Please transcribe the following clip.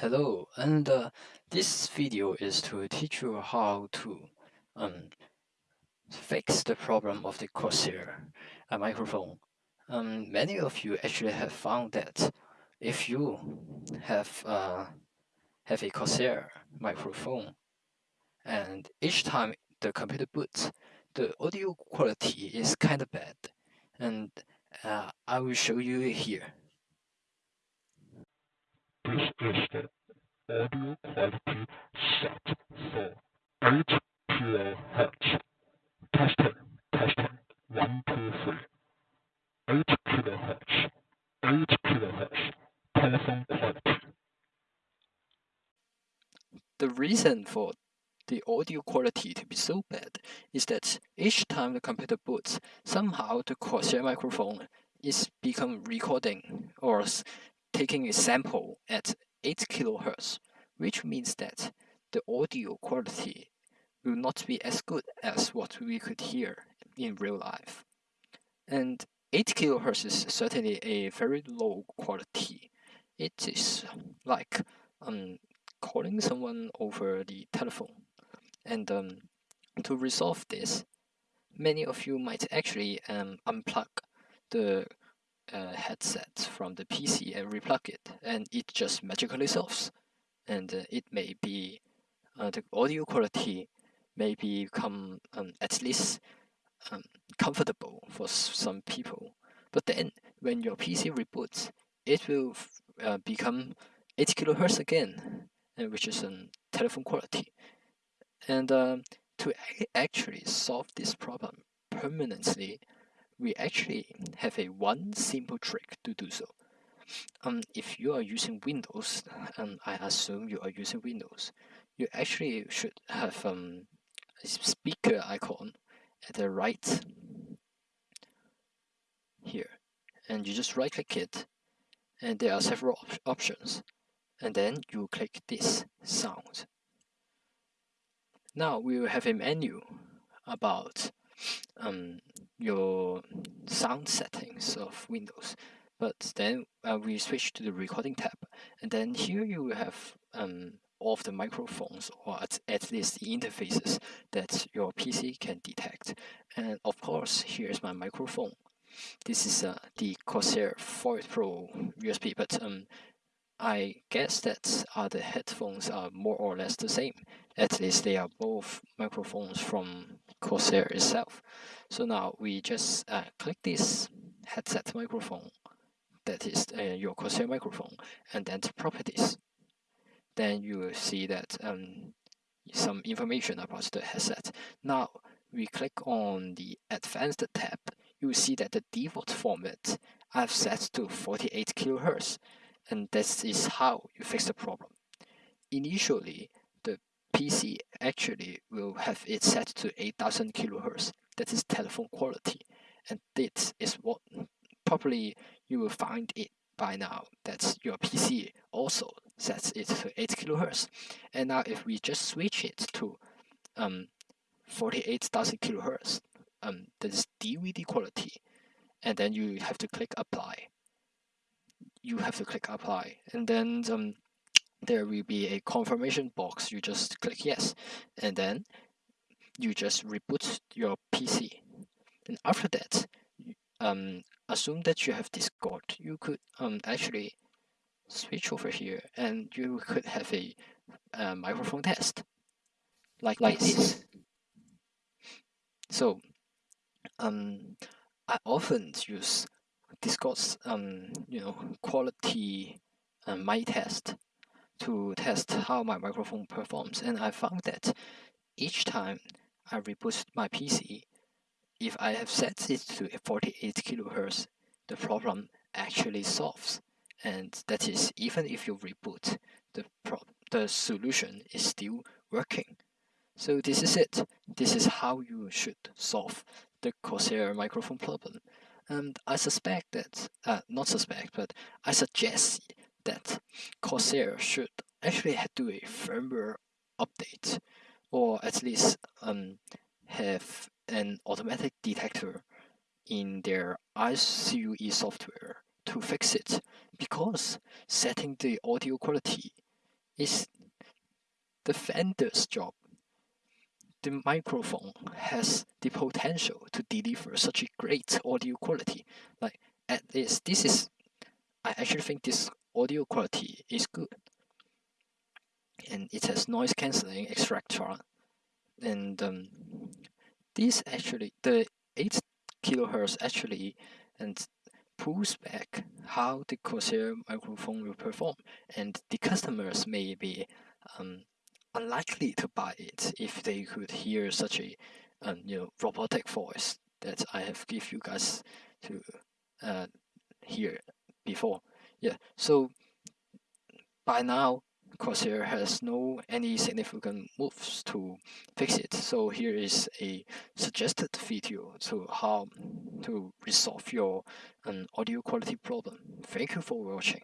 Hello, and uh, this video is to teach you how to um, fix the problem of the Corsair microphone. Um, many of you actually have found that if you have uh, have a Corsair microphone, and each time the computer boots, the audio quality is kind of bad, and uh, I will show you here. This is the audio quality set for 8 kHz. Testing, testing, 1, 2, 3. 8 kHz, 8 kHz, telephone quality. The reason for the audio quality to be so bad is that each time the computer boots, somehow the Corsair microphone is become recording or taking a sample at 8 kHz, which means that the audio quality will not be as good as what we could hear in real life. And 8 kHz is certainly a very low quality. It is like um, calling someone over the telephone. And um, to resolve this, many of you might actually um, unplug the uh, headset from the PC and replug it, and it just magically solves. And uh, it may be uh, the audio quality may become um, at least um, comfortable for some people. But then when your PC reboots, it will uh, become 8 kilohertz again, and which is um, telephone quality. And um, to actually solve this problem permanently, we actually have a one simple trick to do so. Um, if you are using Windows, and I assume you are using Windows, you actually should have um, a speaker icon at the right here. And you just right click it, and there are several op options. And then you click this sound. Now we will have a menu about um, your sound settings of Windows. But then uh, we switch to the recording tab, and then here you have um, all of the microphones, or at, at least the interfaces that your PC can detect. And of course, here's my microphone. This is uh, the Corsair Void Pro USB, but um, I guess that other headphones are more or less the same. At least they are both microphones from Corsair itself. So now we just uh, click this headset microphone, that is uh, your Corsair microphone, and then properties. Then you will see that um, some information about the headset. Now we click on the advanced tab, you will see that the default format I've set to 48 kilohertz and this is how you fix the problem. Initially, PC actually will have it set to 8000 kilohertz, that is telephone quality, and this is what probably you will find it by now. That your PC also sets it to 8 kilohertz. And now if we just switch it to um, 48,000 kilohertz, um, that is DVD quality, and then you have to click apply. You have to click apply. And then um, there will be a confirmation box you just click yes and then you just reboot your PC and after that um, assume that you have Discord you could um, actually switch over here and you could have a, a microphone test like, like this. this. So um, I often use Discord's um, you know quality uh, mic test to test how my microphone performs, and I found that each time I reboot my PC, if I have set it to 48 kilohertz, the problem actually solves, and that is even if you reboot, the the solution is still working. So this is it. This is how you should solve the Corsair microphone problem. And I suspect that, uh, not suspect, but I suggest that Corsair should actually do a firmware update, or at least um, have an automatic detector in their iCUE software to fix it, because setting the audio quality is the vendor's job. The microphone has the potential to deliver such a great audio quality. Like at this, this is, I actually think this audio quality is good. And it has noise cancelling extractor. And um, this actually, the 8 kilohertz actually and pulls back how the Corsair microphone will perform. And the customers may be um, unlikely to buy it if they could hear such a um, you know robotic voice that I have give you guys to uh, hear before. Yeah, so by now Corsair has no any significant moves to fix it. So here is a suggested video to how to resolve your um, audio quality problem. Thank you for watching.